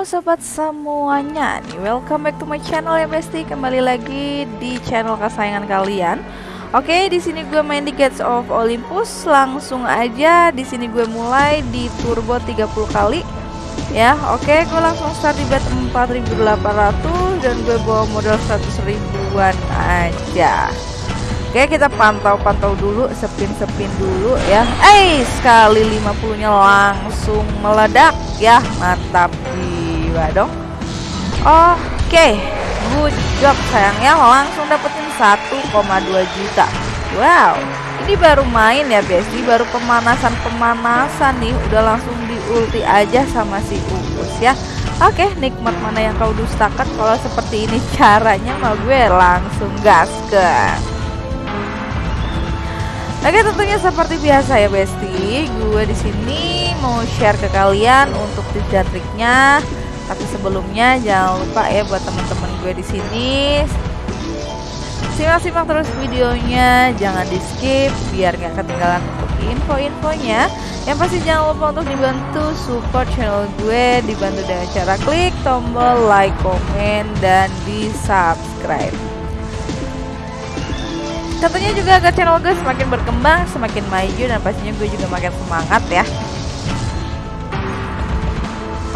Halo sobat semuanya, welcome back to my channel ya Besti. Kembali lagi di channel kesayangan kalian. Oke, di sini gue main di Gates of Olympus. Langsung aja di sini gue mulai di turbo 30 kali. Ya, oke, gue langsung start di bet 4800 dan gue bawa modal 100 ribuan aja. Oke kita pantau-pantau dulu Sepin-sepin dulu ya Eh sekali 50 nya langsung meledak ya Mantap jiwa dong. Oke Good job sayangnya langsung dapetin 1,2 juta. Wow ini baru main ya Besti Baru pemanasan-pemanasan nih. Udah langsung di ulti aja sama si Uus ya. Oke nikmat mana yang kau dustakan? Kalau seperti ini caranya mah gue langsung gaskan. Oke tentunya seperti biasa ya Besti, gue di sini mau share ke kalian untuk dan triknya. Tapi sebelumnya jangan lupa ya buat teman-teman gue di sini simak-simak terus videonya, jangan di skip biar nggak ketinggalan untuk info-infonya. Yang pasti jangan lupa untuk dibantu support channel gue dibantu dengan cara klik tombol like, komen, dan di subscribe. Tentunya juga agar channel gue semakin berkembang, semakin maju dan pastinya gue juga makin semangat ya.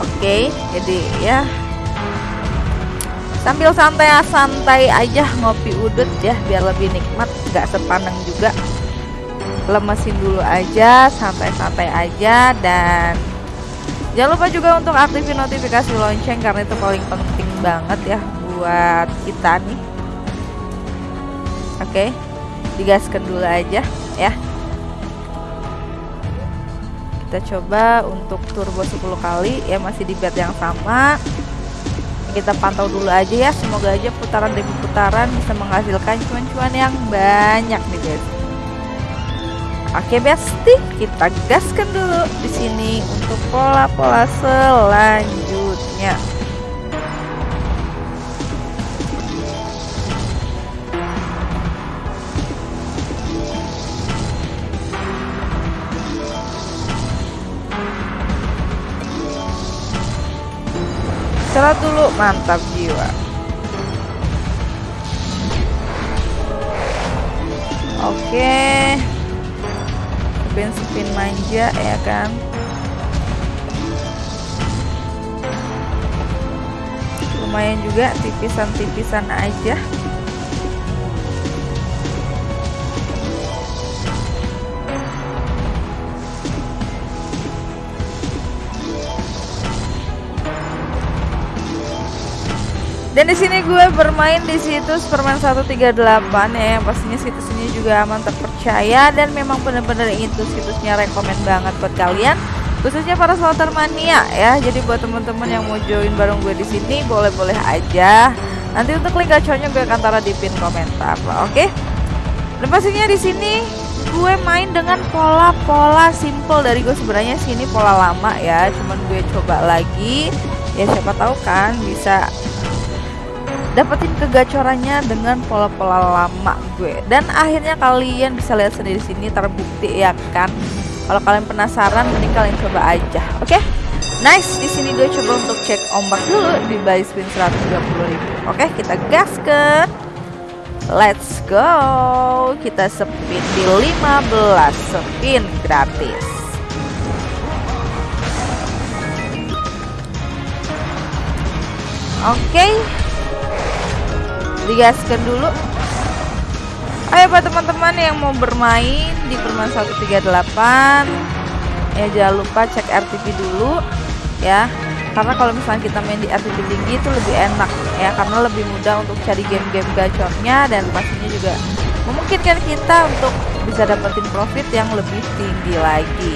Oke, jadi ya sambil santai-santai aja ngopi udut ya biar lebih nikmat, gak sepaneng juga. Lemesin dulu aja, santai-santai aja dan jangan lupa juga untuk aktifin notifikasi lonceng karena itu paling penting banget ya buat kita nih. Oke. Okay digaskan dulu aja ya kita coba untuk turbo 10 kali ya masih di bed yang sama kita pantau dulu aja ya semoga aja putaran demi putaran bisa menghasilkan cuan-cuan yang banyak nih guys Oke besti, kita gaskan dulu di sini untuk pola-pola selanjutnya. Istirahat dulu mantap jiwa. Oke. Spin spin manja ya kan? Lumayan juga tipisan-tipisan aja Dan di sini gue bermain di situs permain 138 ya, yang pastinya situs ini juga aman terpercaya dan memang benar-benar itu situsnya rekomend banget buat kalian, khususnya para slotter mania ya. Jadi buat teman-teman yang mau join bareng gue di sini boleh-boleh aja. Nanti untuk link gacornya gue akan taruh di pin komentar, oke? Okay? Dan pastinya di sini gue main dengan pola-pola simple dari gue sebenarnya sini pola lama ya, cuman gue coba lagi ya siapa tahu kan bisa dapetin kegacorannya dengan pola-pola lama gue. Dan akhirnya kalian bisa lihat sendiri sini terbukti ya kan? Kalau kalian penasaran mending kalian coba aja oke? Okay? nice di sini gue coba untuk cek ombak dulu di buy spin 130.000 oke okay, kita gas ke let's go! Kita spin di 15 spin gratis. Oke okay digaskan dulu. Ayo buat teman-teman yang mau bermain di permain 138 ya jangan lupa cek RTP dulu ya. Karena kalau misalnya kita main di RTP tinggi itu lebih enak ya. Karena lebih mudah untuk cari game-game gacornya dan pastinya juga memungkinkan kita untuk bisa dapetin profit yang lebih tinggi lagi.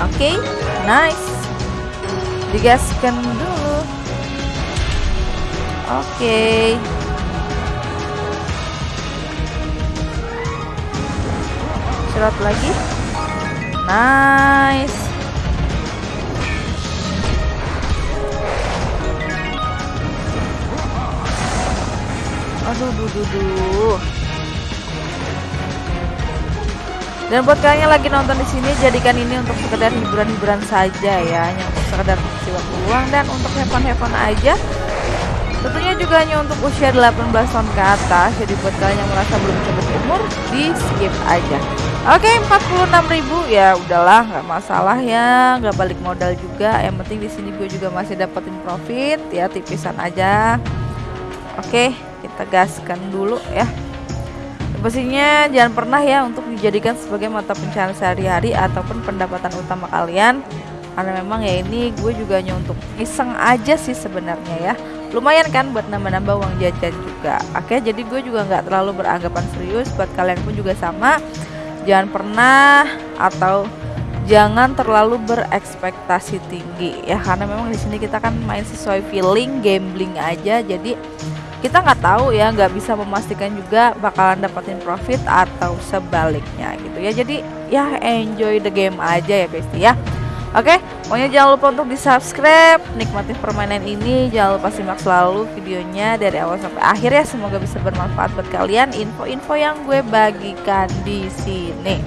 Oke okay, nice. Digaskan dulu Oke. Okay. Lagi. Nice. Aduh, duh, duh, duh. dan buat kalian yang lagi nonton di sini jadikan ini untuk sekedar hiburan-hiburan saja ya hanya untuk sekedar mengisi waktu luang dan untuk hepan-hepan aja tentunya juga hanya untuk usia 18 tahun ke atas jadi buat kalian yang merasa belum cukup umur di skip aja. Oke 46.000 ya udahlah nggak masalah ya nggak balik modal juga. Yang penting di sini gue juga masih dapetin profit ya tipisan aja. Oke kita gaskan dulu ya. Pastinya jangan pernah ya untuk dijadikan sebagai mata pencarian sehari-hari ataupun pendapatan utama kalian. Karena memang ya ini gue juga hanya untuk iseng aja sih sebenarnya ya lumayan kan buat nambah-nambah uang jajan juga. Oke jadi gue juga nggak terlalu beranggapan serius. Buat kalian pun juga sama. Jangan pernah atau jangan terlalu berekspektasi tinggi ya. Karena memang di sini kita kan main sesuai feeling gambling aja. Jadi kita nggak tahu ya nggak bisa memastikan juga bakalan dapetin profit atau sebaliknya gitu ya. Jadi ya enjoy the game aja ya guys ya. Oke, pokoknya jangan lupa untuk di subscribe, nikmati permainan ini, jangan lupa simak selalu videonya dari awal sampai akhir ya. Semoga bisa bermanfaat buat kalian info-info yang gue bagikan di sini.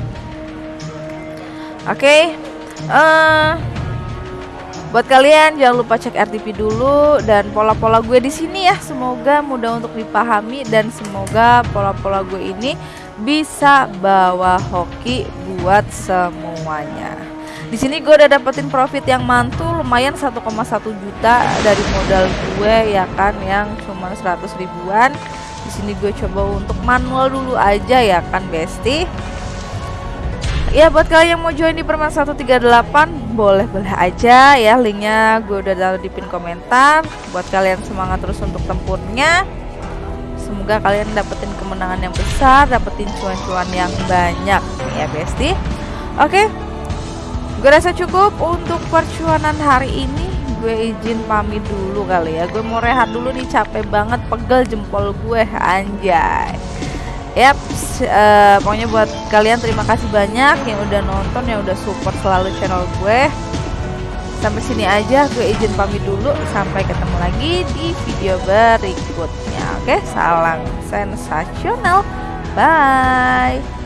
Oke, uh, buat kalian jangan lupa cek RTP dulu dan pola-pola gue di sini ya. Semoga mudah untuk dipahami dan semoga pola-pola gue ini bisa bawa hoki buat semuanya di sini gue udah dapetin profit yang mantul lumayan 1,1 juta dari modal gue ya kan yang cuma 100 ribuan. Di sini gue coba untuk manual dulu aja ya kan besti. Ya buat kalian yang mau join di permen 138 boleh boleh aja ya. Linknya gue udah taruh di pin komentar. Buat kalian semangat terus untuk tempurnya. Semoga kalian dapetin kemenangan yang besar dapetin cuan-cuan yang banyak ya besti. Oke gue rasa cukup untuk percuanan hari ini gue izin pamit dulu kali ya gue mau rehat dulu nih capek banget pegel jempol gue anjay Yap, uh, pokoknya buat kalian terima kasih banyak yang udah nonton, yang udah support selalu channel gue. Sampai sini aja, gue izin pamit dulu. Sampai ketemu lagi di video berikutnya. Oke, salam sensasional. Bye.